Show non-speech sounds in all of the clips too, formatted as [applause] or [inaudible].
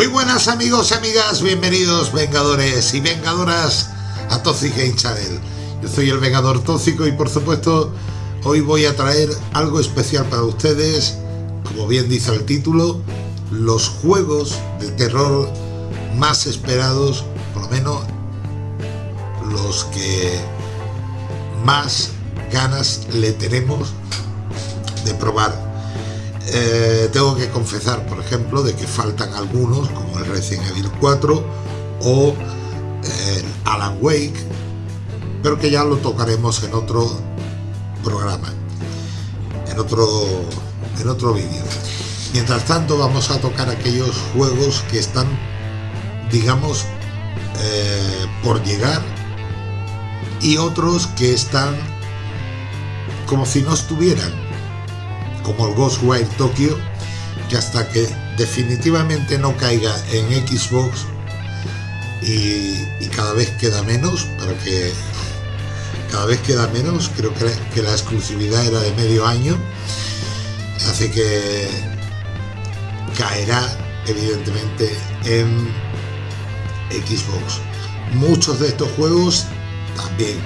Muy buenas amigos y amigas, bienvenidos vengadores y vengadoras a Toxic Game Channel. Yo soy el Vengador Tóxico y por supuesto hoy voy a traer algo especial para ustedes, como bien dice el título, los juegos de terror más esperados, por lo menos los que más ganas le tenemos de probar eh, tengo que confesar, por ejemplo, de que faltan algunos, como el Resident Evil 4 o eh, Alan Wake, pero que ya lo tocaremos en otro programa, en otro, en otro vídeo. Mientras tanto, vamos a tocar aquellos juegos que están, digamos, eh, por llegar y otros que están como si no estuvieran como el Ghostwire Tokyo, que hasta que definitivamente no caiga en Xbox y, cada vez queda menos, para que cada vez queda menos, creo que, que la exclusividad era de medio año, hace que caerá evidentemente en Xbox. Muchos de estos juegos también.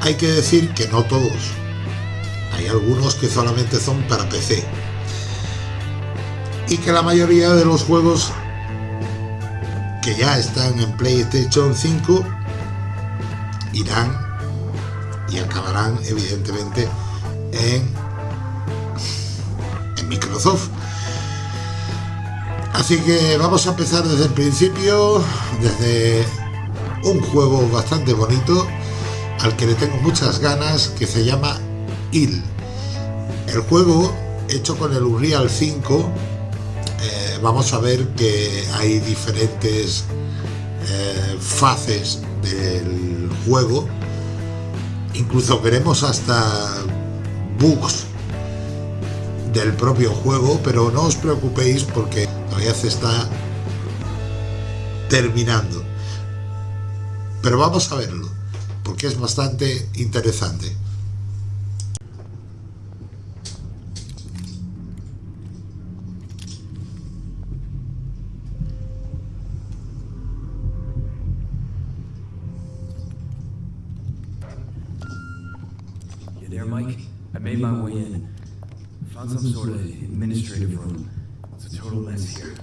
Hay que decir que no todos, hay algunos que solamente son para PC. Y que la mayoría de los juegos que ya están en PlayStation 5 irán y acabarán evidentemente en, en Microsoft. Así que vamos a empezar desde el principio, desde un juego bastante bonito al que le tengo muchas ganas, que se llama El juego, hecho con el Unreal 5, eh, vamos a ver que hay diferentes eh, fases del juego. Incluso veremos hasta bugs del propio juego, pero no os preocupéis porque todavía se está terminando. Pero vamos a verlo, porque es bastante interesante. Made my way in. Found some sort of administrative room. It's a total mess here.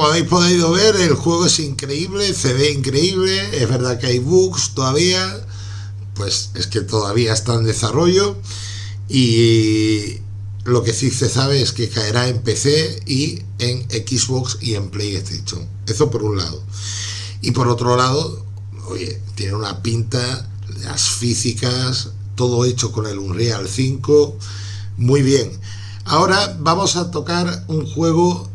Como habéis podido ver, el juego es increíble, se ve increíble, es verdad que hay bugs todavía, pues es que todavía está en desarrollo y lo que sí se sabe es que caerá en PC y en Xbox y en PlayStation. Eso por un lado. Y por otro lado, oye, tiene una pinta, las físicas, todo hecho con el Unreal 5, muy bien. Ahora vamos a tocar un juego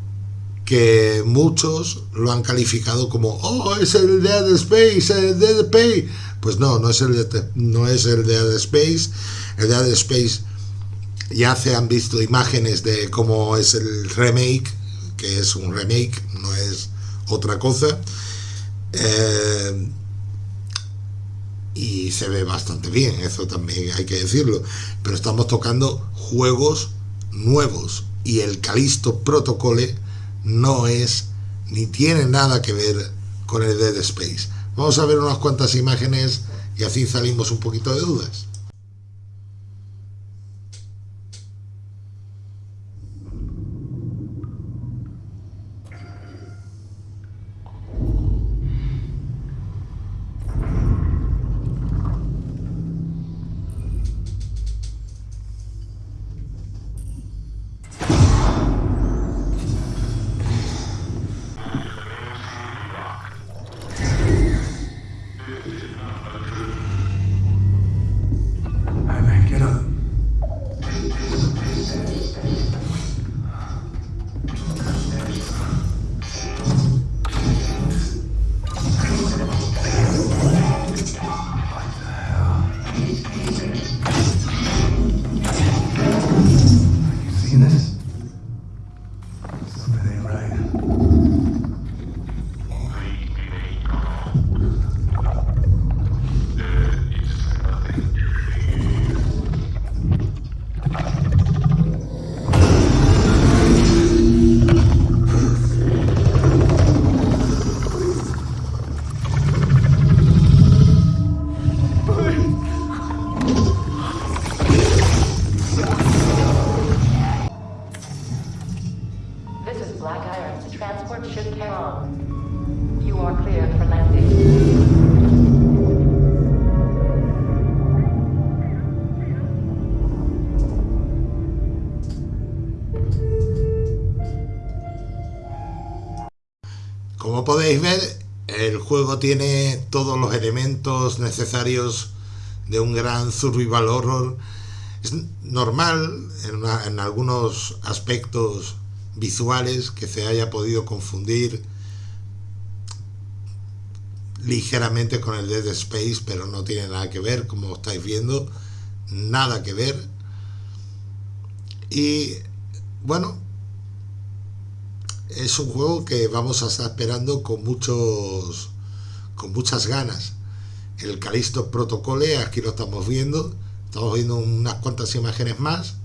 que muchos lo han calificado como, oh, es el Dead Space, el Dead Space. Pues no, no es el, no es el Dead Space. El Dead Space ya se han visto imágenes de cómo es el remake, que es un remake, no es otra cosa. Eh, y se ve bastante bien, eso también hay que decirlo. Pero estamos tocando juegos nuevos y el Calisto Protocole no es ni tiene nada que ver con el Dead Space. Vamos a ver unas cuantas imágenes y así salimos un poquito de dudas. Juego tiene todos los elementos necesarios de un gran survival horror. Es normal en, algunos aspectos visuales que se haya podido confundir ligeramente con el Dead Space, pero no tiene nada que ver, como estáis viendo, nada que ver. Y bueno, es un juego que vamos a estar esperando con muchos con muchas ganas. El Calisto Protocole, aquí lo estamos viendo, estamos viendo unas cuantas imágenes más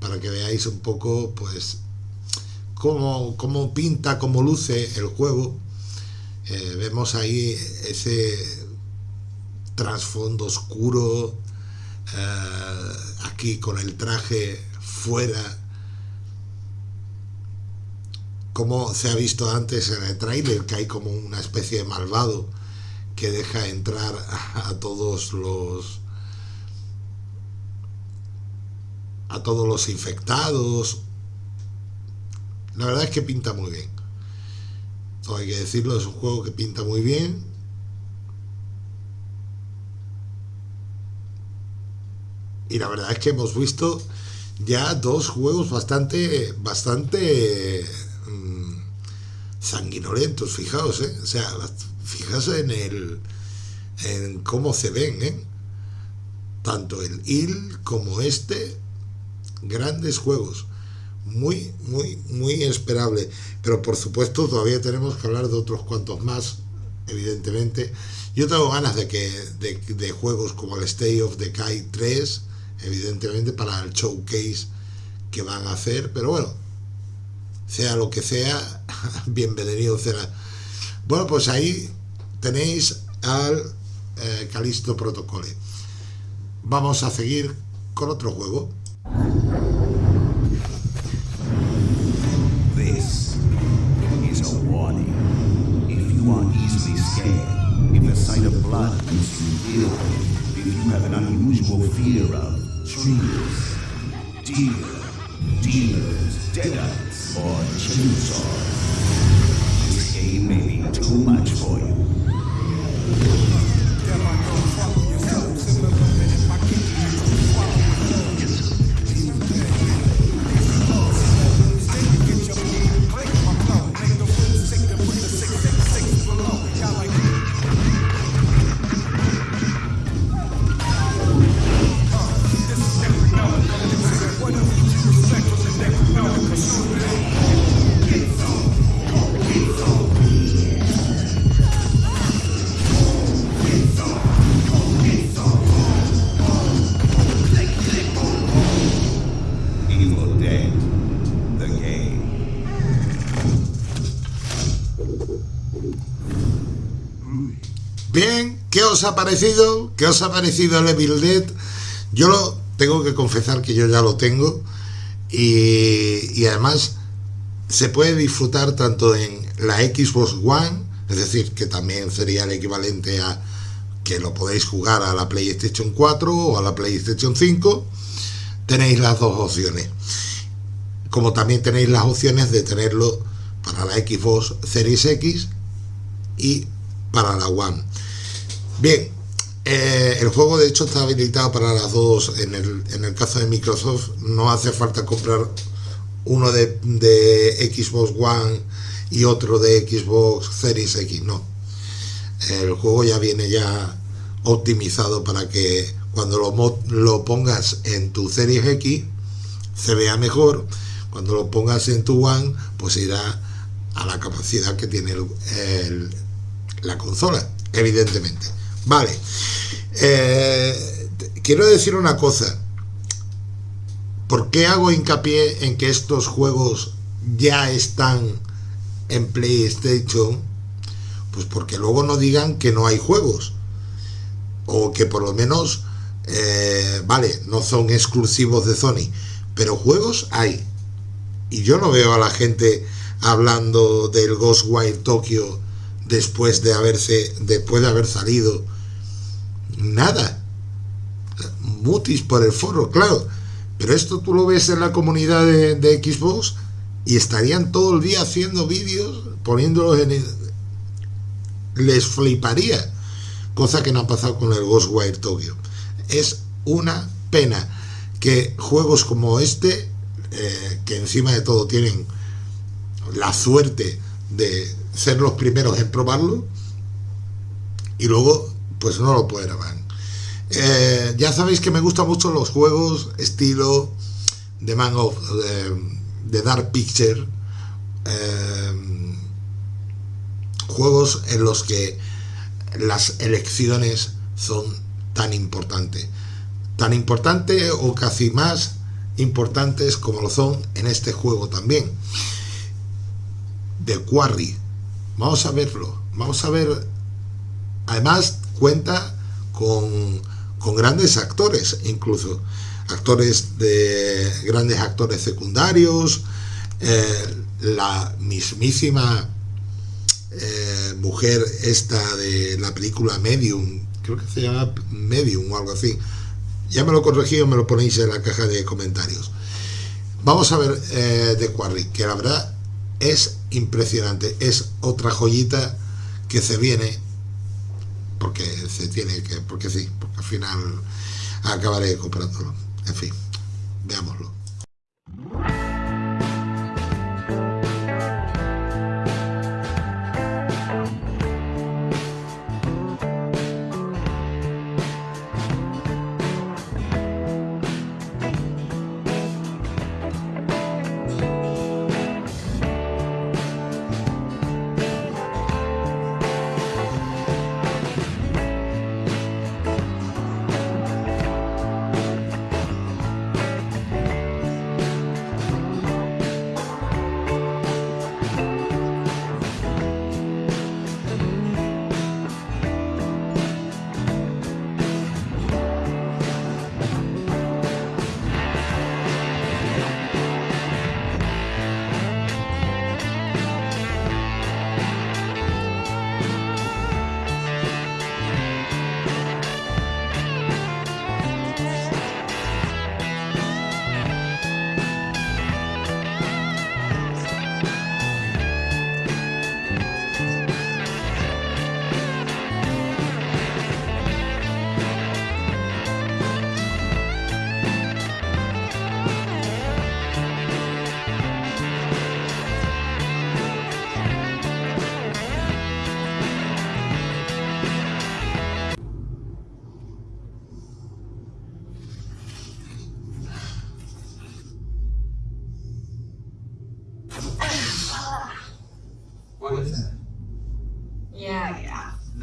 para que veáis un poco pues cómo, cómo pinta, cómo luce el juego. Eh, vemos ahí ese trasfondo oscuro, eh, aquí con el traje fuera como se ha visto antes en el tráiler, que hay como una especie de malvado que deja entrar a, todos los a todos los infectados. La verdad es que pinta muy bien. Todo hay que decirlo, es un juego que pinta muy bien. Y la verdad es que hemos visto ya dos juegos bastante bastante sanguinolentos, fijaos, ¿eh? o sea, fijaos en el en cómo se ven, ¿eh? tanto el IL como este, grandes juegos, muy, muy, muy esperable, pero por supuesto todavía tenemos que hablar de otros cuantos más, evidentemente. Yo tengo ganas de que de, de juegos como el Stay of Decay 3, evidentemente para el showcase que van a hacer, pero bueno, sea lo que sea, [laughs] bienvenido será. Bueno, pues ahí tenéis al eh, Calisto Protocole. Vamos a seguir con otro juego. This is a warning. If you are easily scared, if the sight of blood makes you if you have an unusual fear of trees, deer, deer, deer, or chainsaws, this game may be too much for you. Os ha parecido? ¿Qué os ha parecido el Evil Dead? Yo lo tengo que confesar que yo ya lo tengo y, y además se puede disfrutar tanto en la Xbox One, es decir, que también sería el equivalente a que lo podéis jugar a la PlayStation 4 o a la PlayStation 5, tenéis las dos opciones. Como también tenéis las opciones de tenerlo para la Xbox Series X y para la One. Bien, eh, el juego de hecho está habilitado para las dos. En el, en el caso de Microsoft no hace falta comprar uno de, Xbox One y otro de Xbox Series X, no. El juego ya viene ya optimizado para que cuando lo, pongas en tu Series X se vea mejor. Cuando lo pongas en tu One, pues irá a la capacidad que tiene la consola, evidentemente. Vale. Eh, quiero decir una cosa. ¿Por qué hago hincapié en que estos juegos ya están en PlayStation? Pues porque luego no digan que no hay juegos. O que por lo menos, eh, vale, no son exclusivos de Sony. Pero juegos hay. Y yo no veo a la gente hablando del Ghostwire Tokyo después de haberse después de haber salido nada. Mutis por el foro claro. Pero esto tú lo ves en la comunidad de, Xbox y estarían todo el día haciendo vídeos poniéndolos en les fliparía cosa que no ha pasado con el Ghostwire Tokyo. Es una pena que juegos como este eh, que encima de todo tienen la suerte de ser los primeros en probarlo y luego pues no lo prueban. Eh, ya sabéis que me gustan mucho los juegos estilo de Man of de, Dark Picture eh, juegos en los que las elecciones son tan importantes tan importante o casi más importantes como lo son en este juego también de Quarry. Vamos a verlo. Vamos a ver. Además, cuenta con, con grandes actores, incluso actores de grandes actores secundarios. eh, la mismísima eh, mujer esta de la película Medium, creo que se llama Medium o algo así. Ya me lo corregí o me lo ponéis en la caja de comentarios. Vamos a ver eh, de Quarry, que la verdad es impresionante. Es otra joyita que se viene porque se tiene que, porque sí, porque al final acabaré comprándolo. En fin, veámoslo.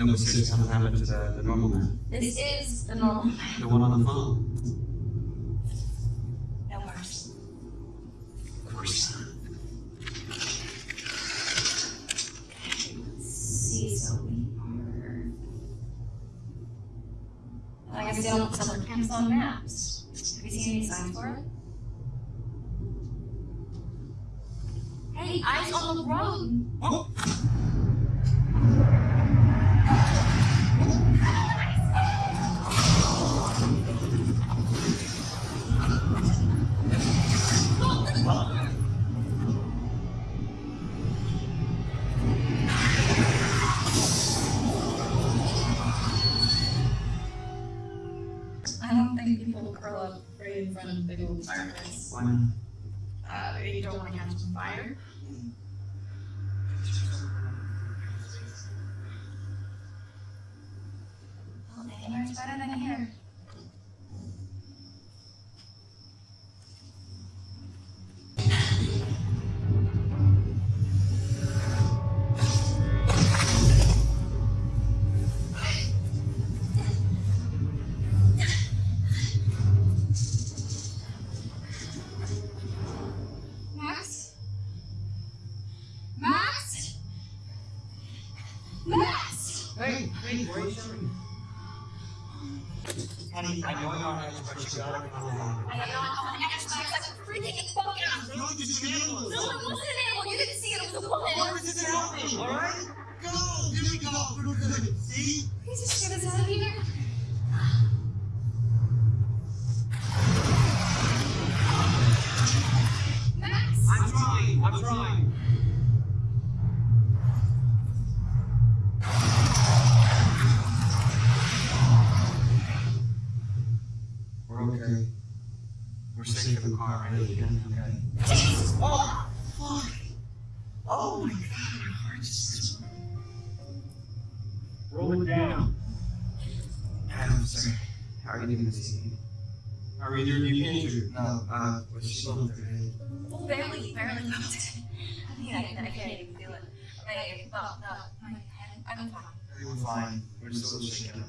Yeah. Then what's just gonna happen to the, the normal man? This is the normal. man. The one on the phone? No worse. Of course not. See, so we are. I guess they don't sell camps on maps. Have you seen any signs for it? Know you're but you gotta come along. I Max. I'm freaking fucking No, it's an animal. No, it wasn't an animal. You didn't see it. It was a woman. This is happening, alright? Go! Here we go! See? Please just get us out of here. Safe in the car. Oh, fuck. Oh my god, my heart just. Roll it down. Adam, sir. How are you doing this evening? Are either of you injured? No, uh, was she bumped her head? Barely, barely bumped it. I mean, I, I can't even feel it. I, well, no, my head. I'm fine. We're fine. We're still shaking.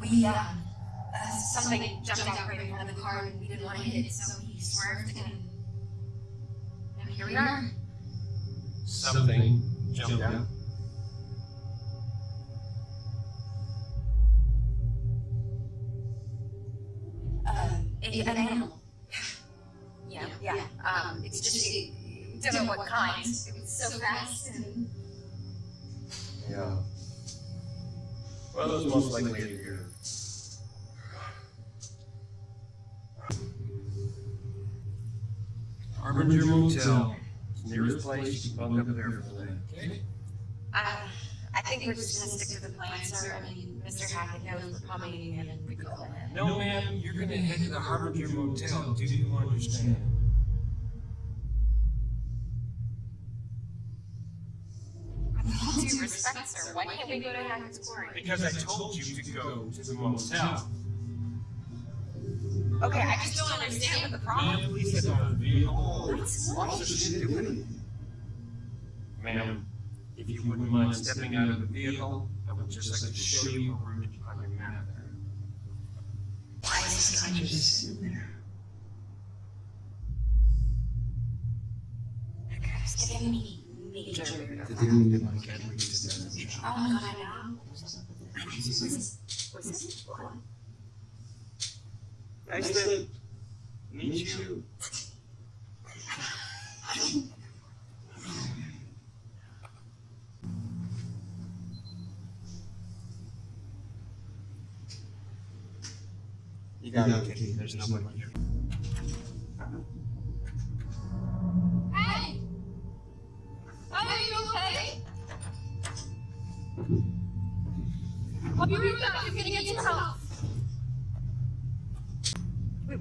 We, uh, uh, something jumped out right in front of the car and we didn't want to hit it, so he swerved and now here we are. Something jumped out. Uh, a, an animal. [laughs] Yeah, yeah. Um, it's just, it, don't know what kind. It was so fast and. Yeah. Well, it was most likely a deer. Harbinger Motel. It's the nearest place. You can bunk up there for the night. Okay? Uh, I think we're just gonna stick to the plan, sir. I mean, Mr. Hackett knows we're coming and we go ahead. No, ma'am. You're gonna head to the Harbinger Motel. Do you understand? Why can't we go to Hackett's Quarry? Because I told you to go to the motel. Okay, I just don't understand what the problem is. please get out of the vehicle. Officer didn't do anything. Ma'am, if you wouldn't mind stepping out of the vehicle, I would just like to show you a route on your map there. Why is this guy just sitting there? It's giving me major. The dude didn't like it. Oh, God, I know. Nice to meet you. You got it, There's no one here.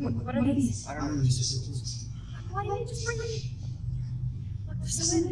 What, what are these? I don't know, it's just. Why didn't you just bring me? Look, there's some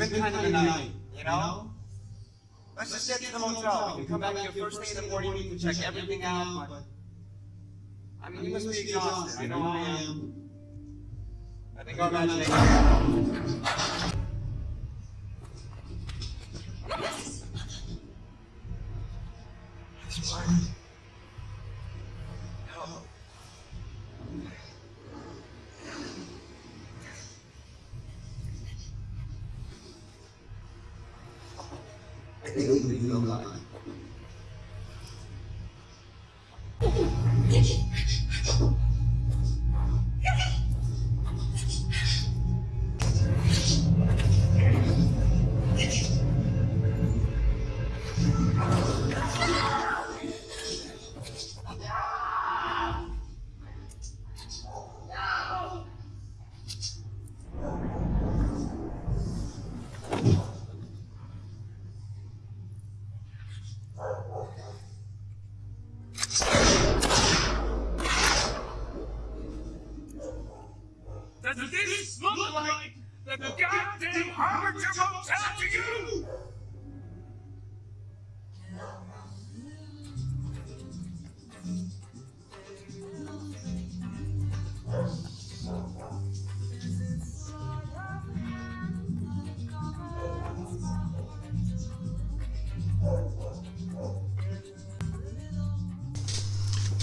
it's been kind of a night, you know? Let's just get to the motel. We can come back here first thing in the morning. We can check everything out. But I mean, you must be exhausted. I know I am. I think our imagination.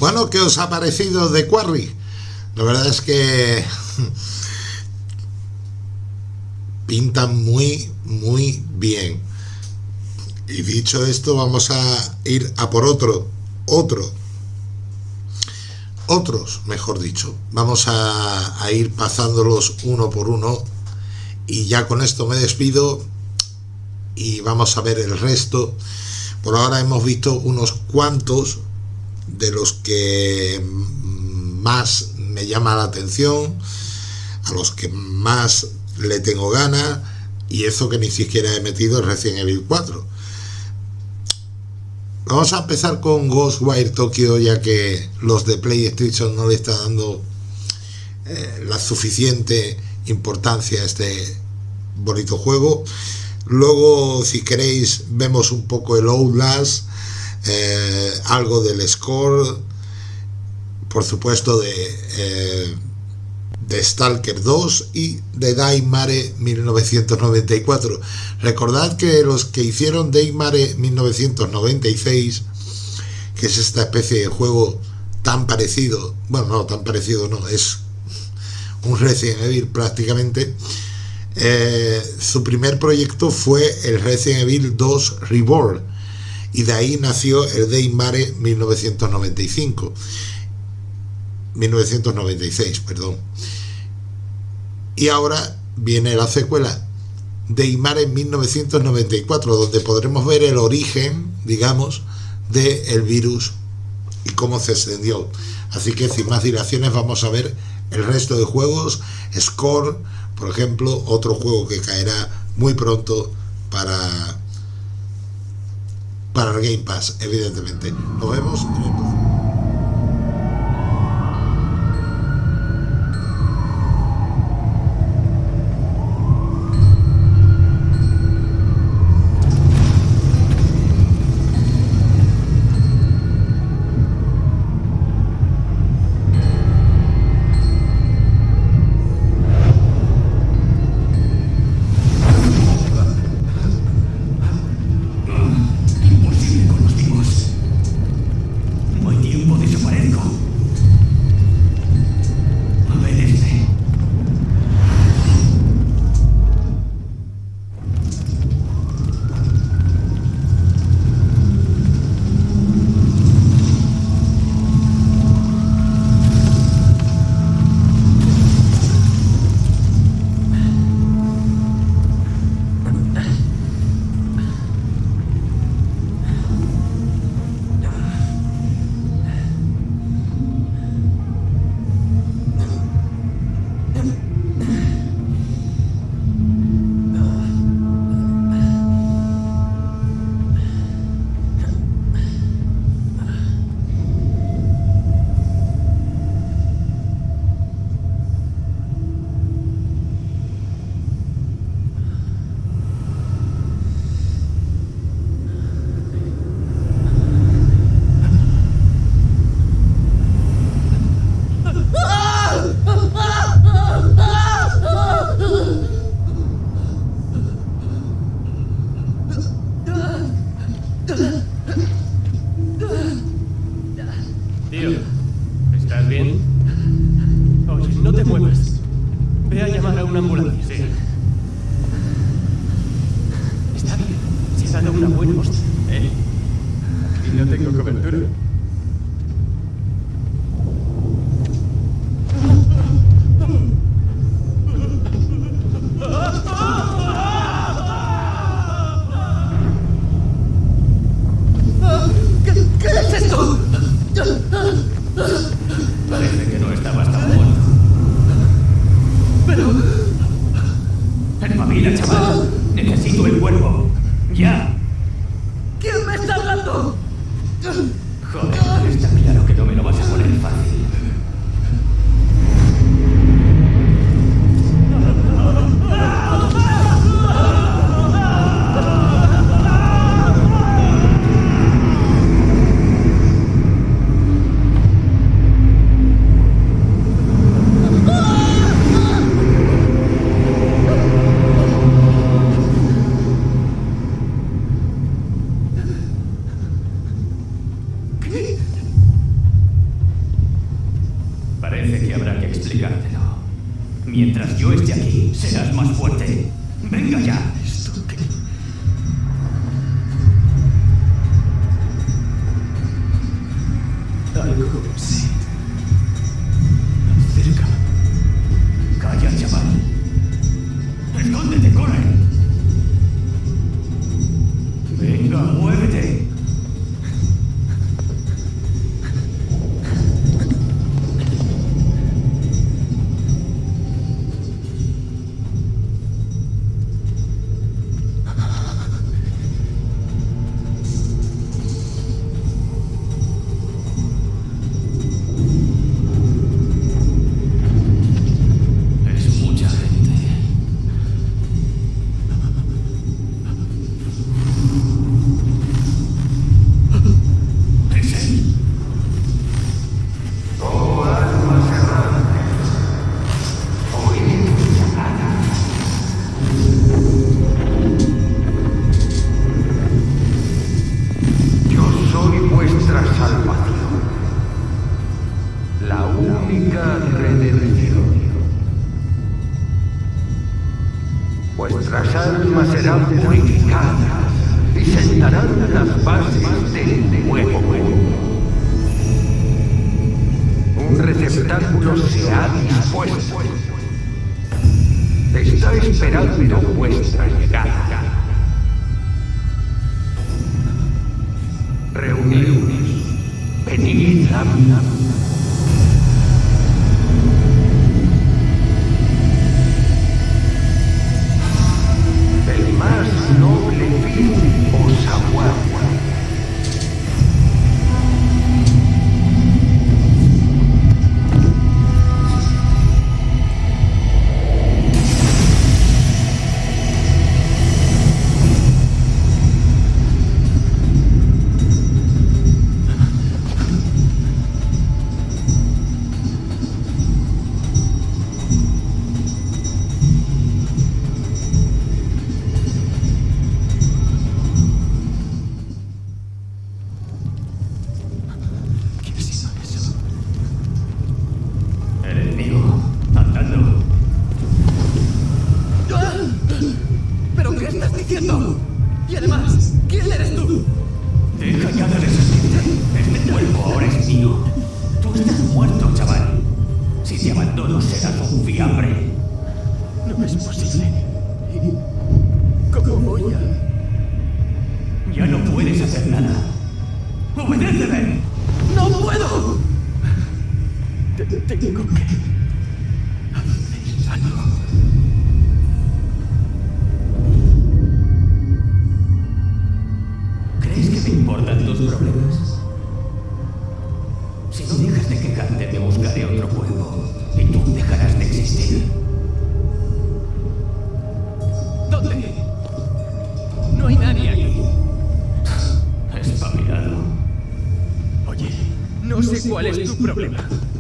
Bueno, ¿qué os ha parecido de Quarry? La verdad es que pinta muy, muy bien. Y dicho esto, vamos a ir a por otro, otro, otros, mejor dicho. Vamos a, a ir pasándolos uno por uno. Y ya con esto me despido y vamos a ver el resto. Por ahora hemos visto unos cuantos de los que más me llama la atención, a los que más le tengo ganas, y eso que ni siquiera he metido el Resident Evil 4. Vamos a empezar con Ghostwire Tokyo, ya que los de PlayStation no le está dando eh, la suficiente importancia a este bonito juego. Luego, si queréis, vemos un poco el Outlast, eh, algo del score, por supuesto de, eh, Stalker 2 y de Daimare 1994. Recordad que los que hicieron Daimare 1996, que es esta especie de juego tan parecido, bueno, no tan parecido, no, es un Resident Evil prácticamente. Eh, su primer proyecto fue el Resident Evil 2 Reborn y de ahí nació el Daimare 1995 1996 perdón. Y ahora viene la secuela Daimare 1994 donde podremos ver el origen digamos del el virus y cómo se extendió. Así que sin más dilaciones vamos a ver el resto de juegos. Score por ejemplo otro juego que caerá muy pronto para para el Game Pass, evidentemente. Nos vemos en el una ambulancia. Sí.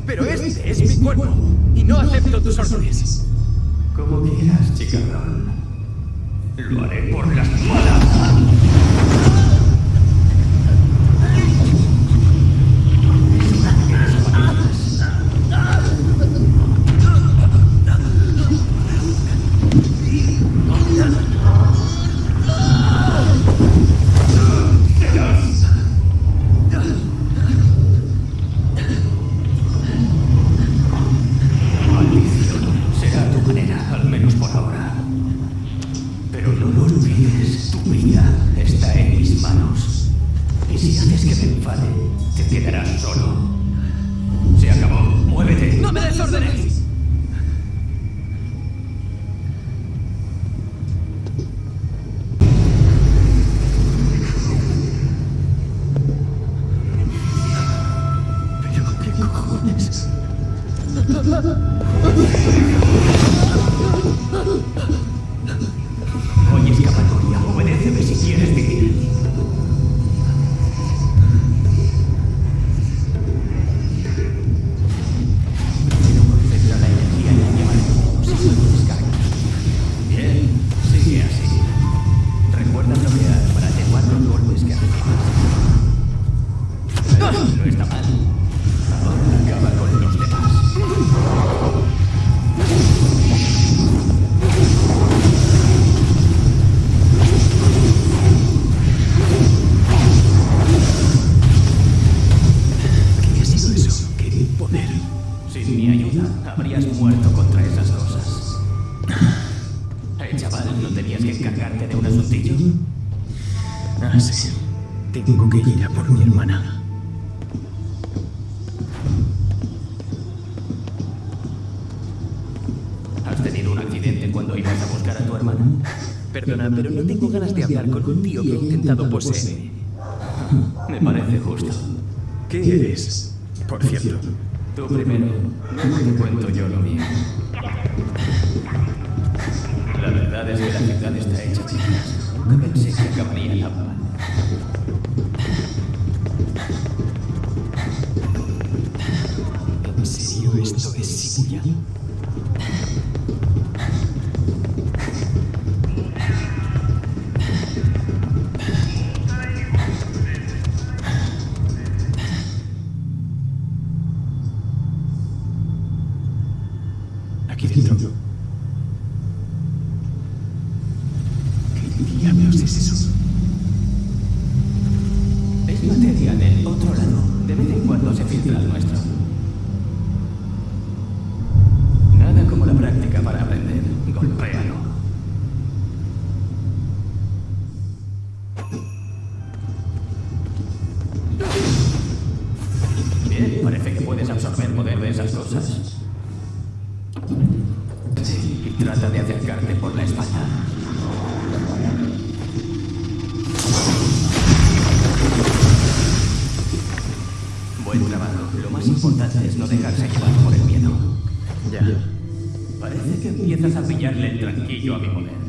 Pero este, este es mi cuerpo. y no acepto tus órdenes. Como quieras, chica. Lo haré por las malas. Por mi hermana. ¿Has tenido un accidente cuando ibas a buscar a tu hermana? Perdona, pero no tengo ganas de hablar con un tío que ha intentado poseerme. Me parece justo. ¿Qué eres? Por cierto. Tú primero, Bien, parece que puedes absorber poder de esas cosas. Sí, trata de acercarte por la espalda. Buen trabajo. Lo más importante es no dejarse llevar por el miedo. Ya. Parece que empiezas a pillarle el tranquillo a mi poder.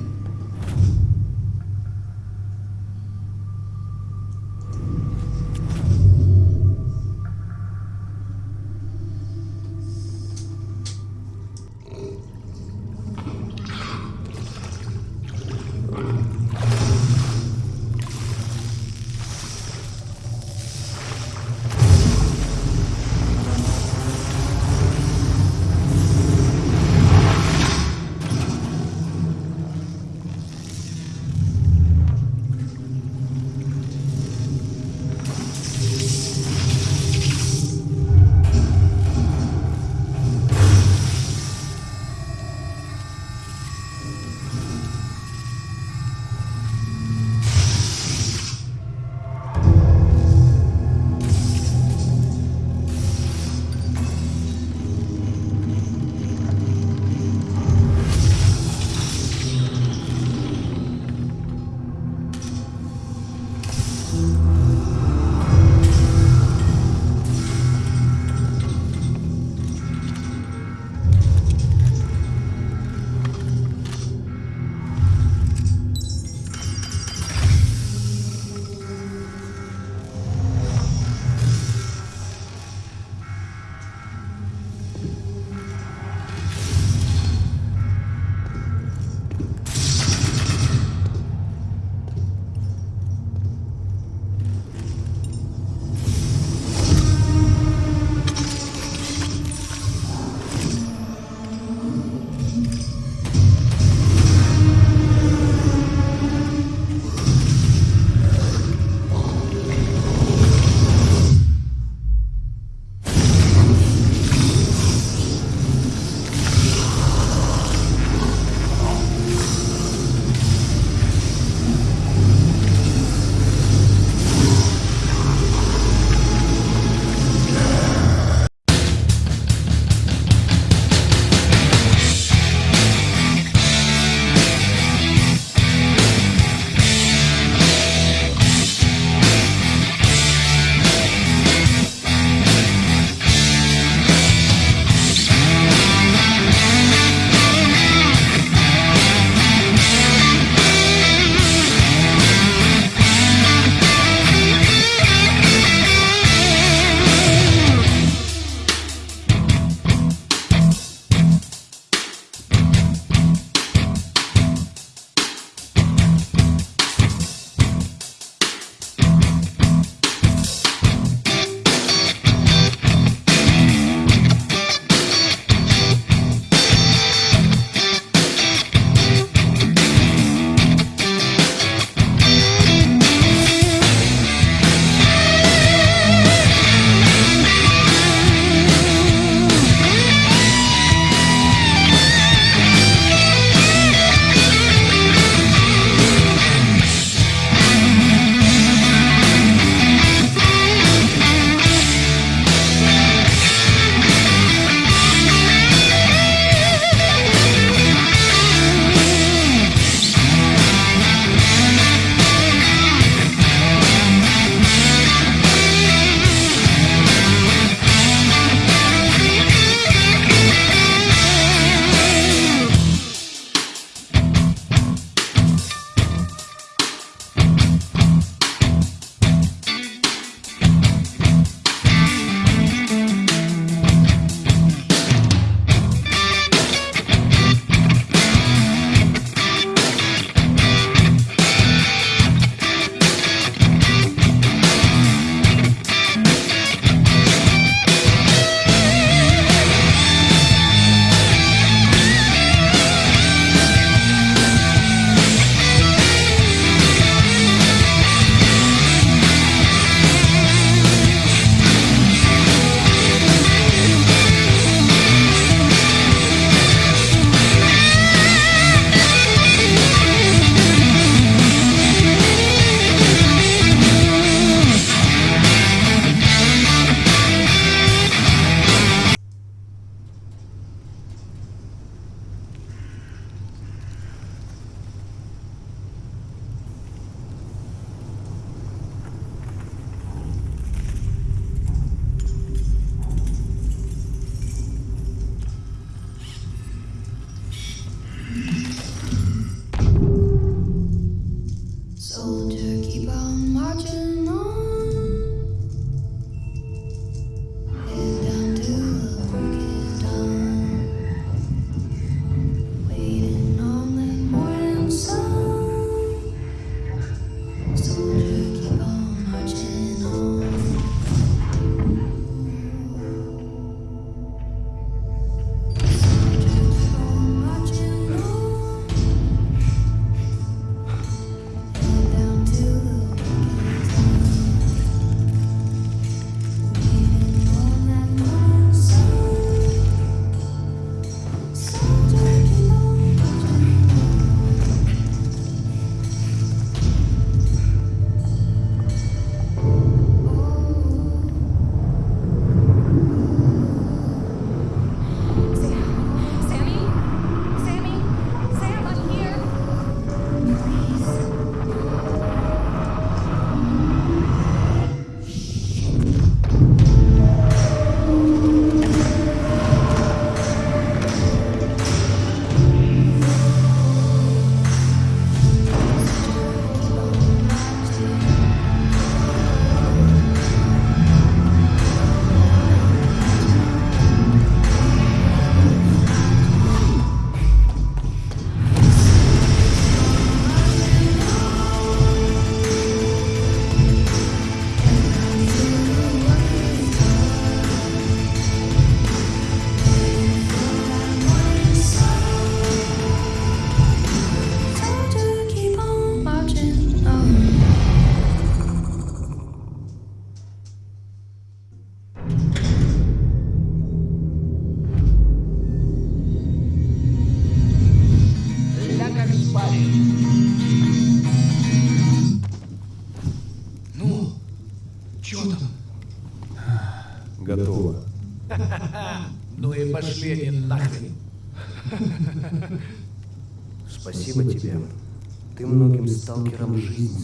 сталкером жизни.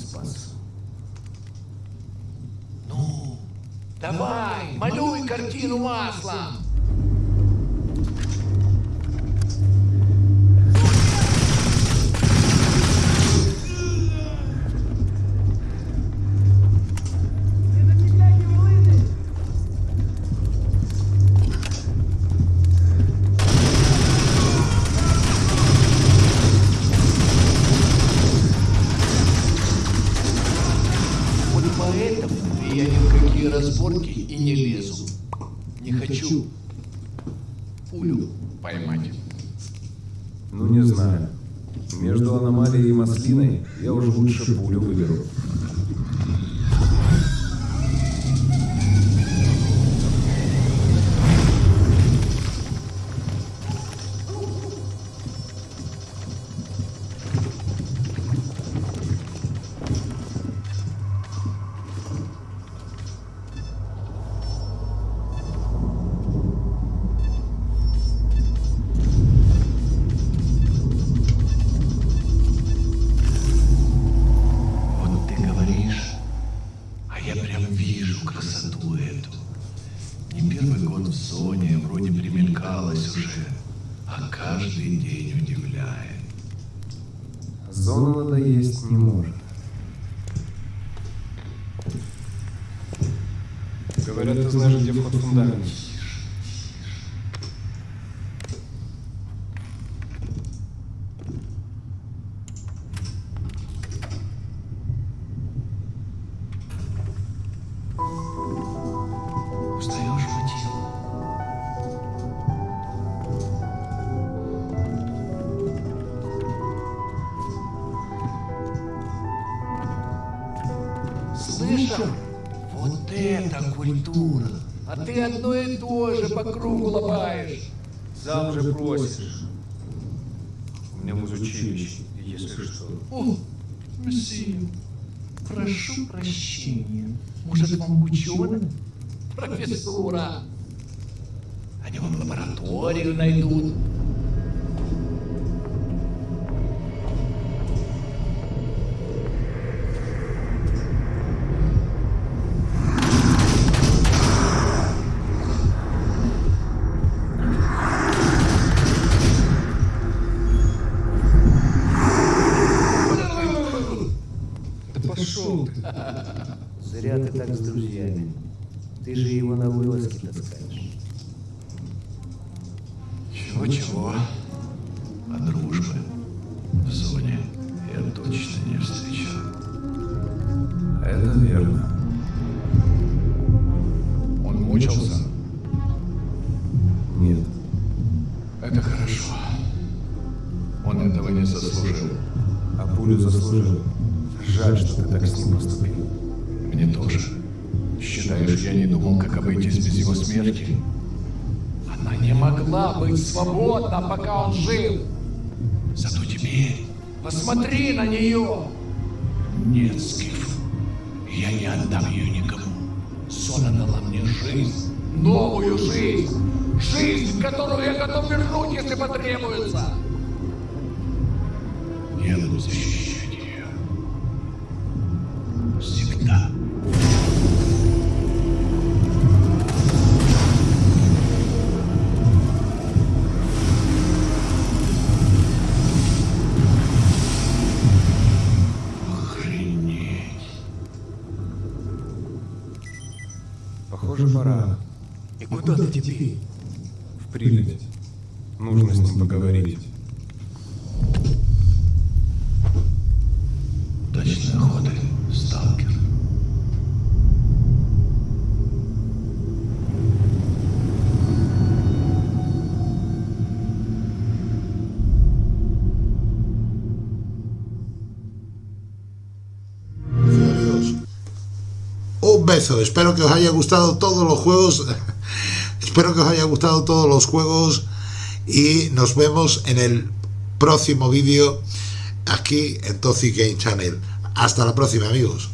куда-то. Слышал? Вот это культура! А ты одно и то же по кругу лобаешь. Сам же просишь. У меня музучилище, если что. О, месье, прошу прощения. Может, вам ученым? Профессура. Они вам лабораторию найдут. Смерти? Она не могла быть свободна, пока он жил. Зато теперь посмотри на нее. Нет, Скиф, я не отдам ее никому. Зона дала мне жизнь, новую жизнь. Жизнь, которую я готов вернуть, если потребуется. Я буду В Припять. Нужно с ним поговорить. Удачной охоты, сталкер. Adiós. Un beso. Espero que os haya gustado todos los juegos. Espero que os haya gustado todos los juegos. Y nos vemos en el próximo vídeo aquí en Toxic Game Channel. Hasta la próxima, amigos.